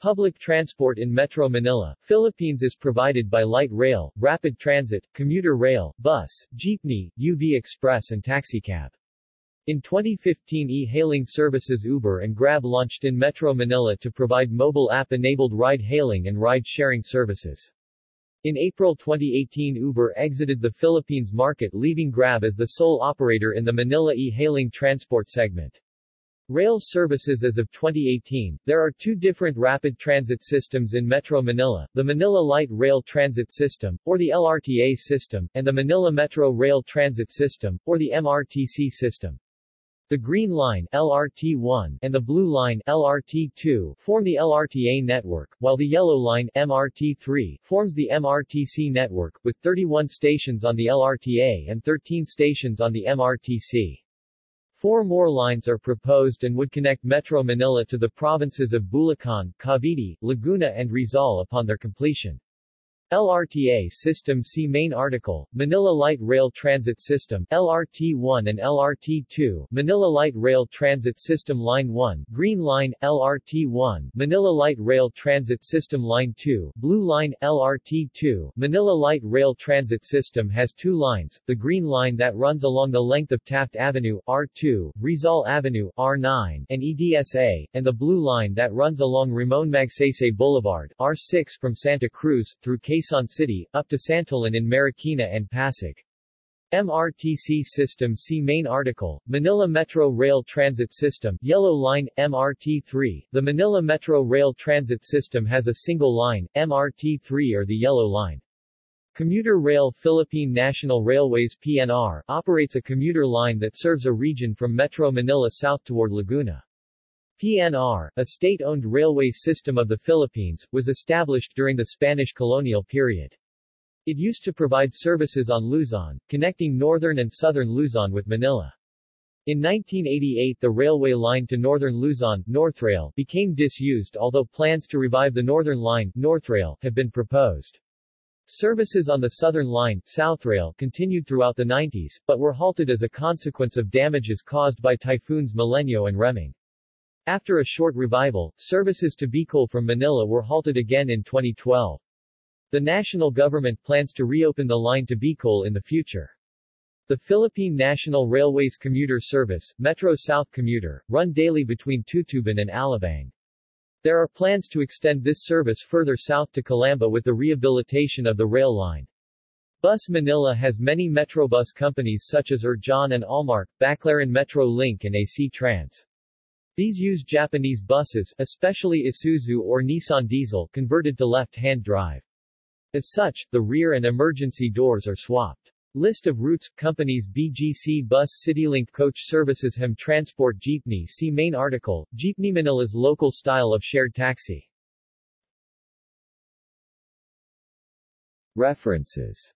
Public transport in Metro Manila, Philippines is provided by light rail, rapid transit, commuter rail, bus, jeepney, UV Express and taxicab. In 2015 e-hailing services Uber and Grab launched in Metro Manila to provide mobile app-enabled ride-hailing and ride-sharing services. In April 2018 Uber exited the Philippines market leaving Grab as the sole operator in the Manila e-hailing transport segment. Rail services As of 2018, there are two different rapid transit systems in Metro Manila, the Manila Light Rail Transit System, or the LRTA system, and the Manila Metro Rail Transit System, or the MRTC system. The Green Line LRT1 and the Blue Line LRT2 form the LRTA network, while the Yellow Line MRT3 forms the MRTC network, with 31 stations on the LRTA and 13 stations on the MRTC. Four more lines are proposed and would connect Metro Manila to the provinces of Bulacan, Cavite, Laguna and Rizal upon their completion. LRTA System See Main article, Manila Light Rail Transit System LRT-1 and LRT-2, Manila Light Rail Transit System Line 1, Green Line, LRT-1, Manila Light Rail Transit System Line 2, Blue Line, LRT-2, Manila Light Rail Transit System has two lines, the Green Line that runs along the length of Taft Avenue, R2, Rizal Avenue, R9, and EDSA, and the Blue Line that runs along Ramon Magsaysay Boulevard, R6 from Santa Cruz, through K Quezon City, up to Santolan in Marikina and Pasig. MRTC System See Main article, Manila Metro Rail Transit System Yellow Line, MRT3 The Manila Metro Rail Transit System has a single line, MRT3 or the Yellow Line. Commuter Rail Philippine National Railways PNR operates a commuter line that serves a region from Metro Manila south toward Laguna. PNR, a state-owned railway system of the Philippines, was established during the Spanish colonial period. It used to provide services on Luzon, connecting northern and southern Luzon with Manila. In 1988 the railway line to northern Luzon, Northrail, became disused although plans to revive the northern line, Northrail, have been proposed. Services on the southern line, Southrail, continued throughout the 90s, but were halted as a consequence of damages caused by typhoons Milenyo and Reming. After a short revival, services to Bicol from Manila were halted again in 2012. The national government plans to reopen the line to Bicol in the future. The Philippine National Railways commuter service, Metro South Commuter, run daily between Tutuban and Alabang. There are plans to extend this service further south to Calamba with the rehabilitation of the rail line. Bus Manila has many Metrobus companies such as Erjohn and Almark, Baclaran Metro Link and AC Trans. These use Japanese buses, especially Isuzu or Nissan diesel, converted to left-hand drive. As such, the rear and emergency doors are swapped. List of routes, companies BGC Bus CityLink Coach Services Hem Transport Jeepney See main article, Jeepney Manila's local style of shared taxi. References